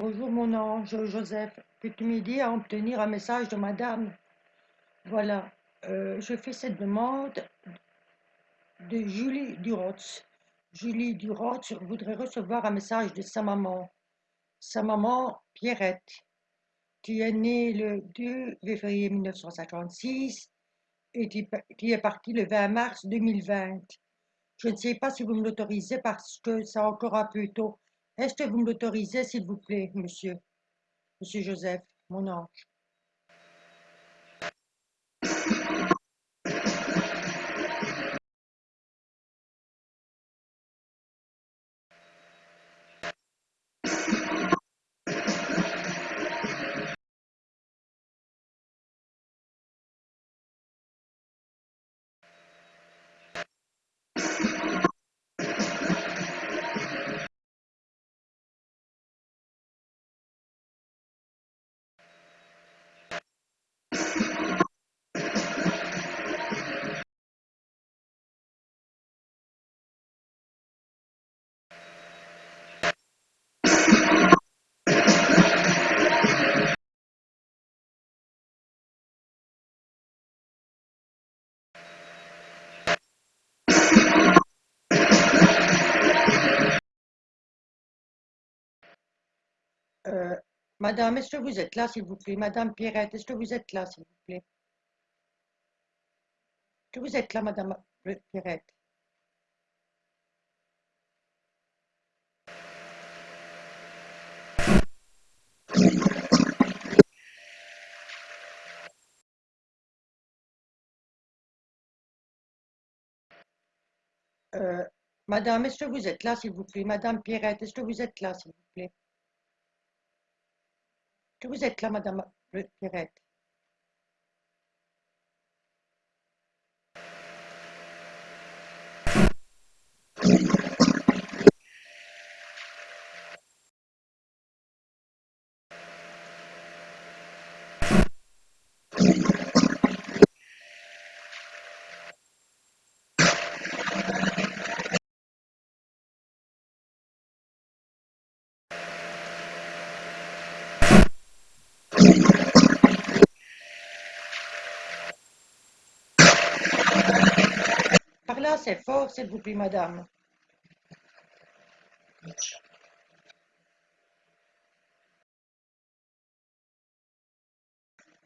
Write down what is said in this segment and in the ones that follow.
Bonjour mon ange Joseph, peux-tu m'aider à obtenir un message de madame? Voilà, euh, je fais cette demande de Julie Durotz. Julie Durotz voudrait recevoir un message de sa maman. Sa maman, Pierrette, qui est née le 2 février 1956 et qui est partie le 20 mars 2020. Je ne sais pas si vous me l'autorisez parce que c'est encore un peu tôt. Est-ce que vous me l'autorisez, s'il vous plaît, monsieur Monsieur Joseph, mon ange. Madame, est-ce que vous êtes là, s'il vous plaît? Madame Pierrette, est-ce que vous êtes là, s'il vous plaît? Est-ce que vous êtes là, Madame Pierrette? Euh, Madame, est-ce que vous êtes là, s'il vous plaît? Madame Pierrette, est-ce que vous êtes là, s'il vous plaît? Que vous êtes là, Madame Pierrette Assez fort, s'il vous plaît, madame.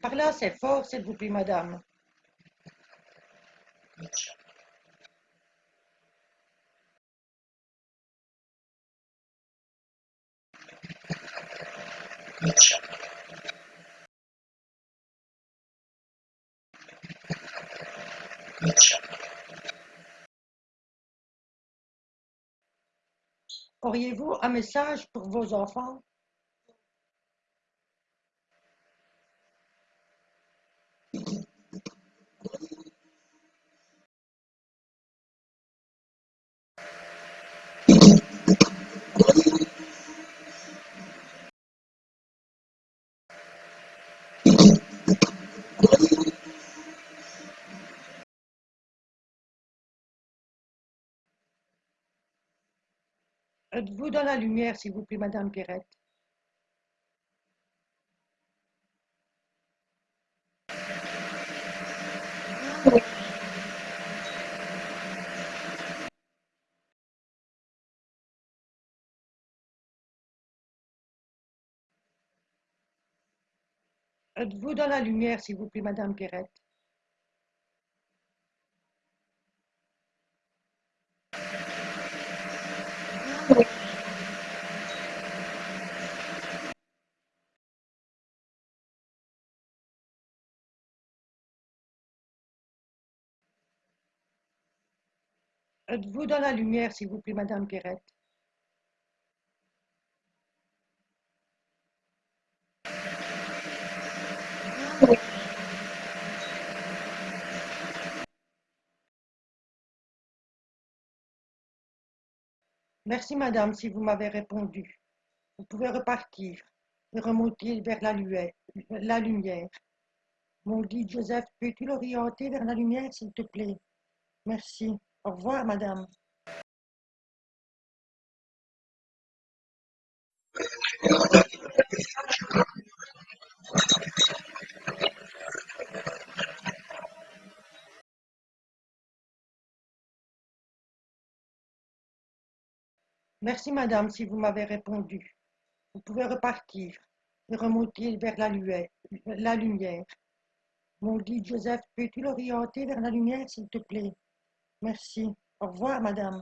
Parlez assez fort, s'il vous plaît, madame. Auriez-vous un message pour vos enfants? Êtes-vous dans la lumière, s'il vous plaît, Madame Pierrette? Êtes-vous dans la lumière, s'il vous plaît, Madame Pierrette? Êtes-vous dans la lumière, s'il vous plaît, Madame Pierrette Merci, madame, si vous m'avez répondu. Vous pouvez repartir et remonter vers la, lumière. Mon guide Joseph, peux-tu l'orienter vers la lumière, s'il te plaît? Merci. Au revoir, madame. Merci, madame, si vous m'avez répondu. Vous pouvez repartir et remonter vers la, lumière. Mon guide Joseph, peux-tu l'orienter vers la lumière, s'il te plaît? Merci. Au revoir, madame.